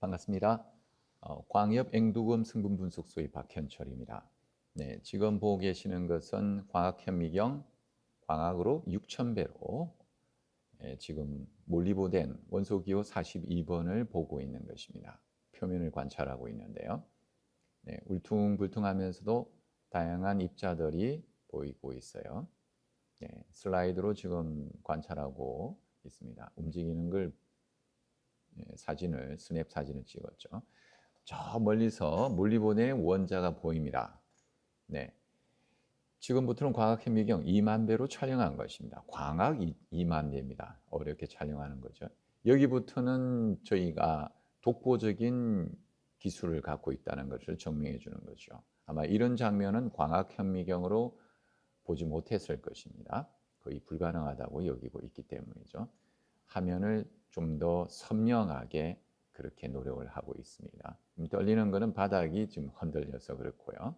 반갑습니다. 어, 광협 앵두금 성분 분석소의 박현철입니다. 네, 지금 보고 계시는 것은 광학 현미경 광학으로 6000배로 예, 지금 몰리보된 원소 기호 42번을 보고 있는 것입니다. 표면을 관찰하고 있는데요. 네, 울퉁불퉁하면서도 다양한 입자들이 보이고 있어요. 네, 슬라이드로 지금 관찰하고 있습니다. 움직이는 걸 예, 사진을 스냅 사진을 찍었죠. 저 멀리서 물리본의 원자가 보입니다. 네. 지금부터는 광학 현미경 2만 배로 촬영한 것입니다. 광학 2만 배입니다. 어렵게 촬영하는 거죠. 여기부터는 저희가 독보적인 기술을 갖고 있다는 것을 증명해 주는 거죠. 아마 이런 장면은 광학 현미경으로 보지 못했을 것입니다. 거의 불가능하다고 여기고 있기 때문이죠. 화면을 좀 더 선명하게 그렇게 노력을 하고 있습니다. 떨리는 것은 바닥이 지금 흔들려서 그렇고요.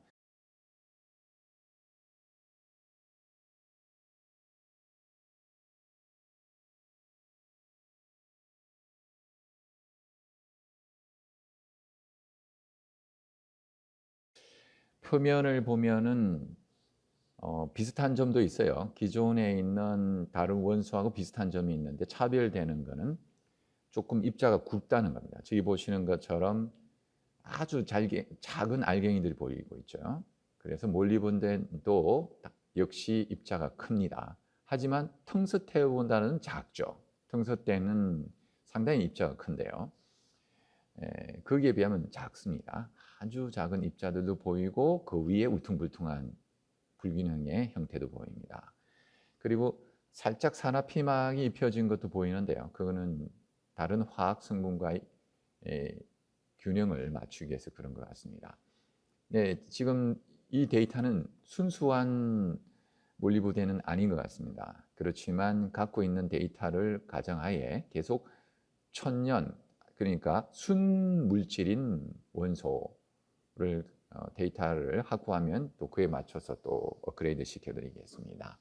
표면을 보면은 어, 비슷한 점도 있어요. 기존에 있는 다른 원소하고 비슷한 점이 있는데 차별되는 것은 조금 입자가 굵다는 겁니다. 저기 보시는 것처럼 아주 잘게, 작은 알갱이들이 보이고 있죠. 그래서 몰리본덴도 역시 입자가 큽니다. 하지만 텅스테오본다는 작죠. 텅스테는 상당히 입자가 큰데요. 에, 거기에 비하면 작습니다. 아주 작은 입자들도 보이고 그 위에 울퉁불퉁한 불균형의 형태도 보입니다. 그리고 살짝 산화 피막이 입혀진 것도 보이는데요. 그거는 다른 화학 성분과의 균형을 맞추기 위해서 그런 것 같습니다. 네, 지금 이 데이터는 순수한 몰리브데는 아닌 것 같습니다. 그렇지만 갖고 있는 데이터를 가정하에 계속 천년, 그러니까 순물질인 원소를 어, 데이터를 확보하면 또 그에 맞춰서 또 업그레이드 시켜드리겠습니다.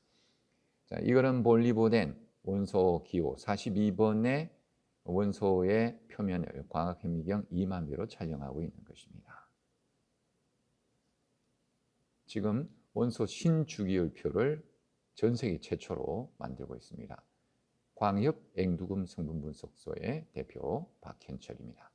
자, 이거는 몰리보덴 원소 기호 42번의 원소의 표면을 광학현미경 2만 배로 촬영하고 있는 것입니다. 지금 원소 신주기율표를 전 세계 최초로 만들고 있습니다. 광협 앵두금 성분 분석소의 대표 박현철입니다.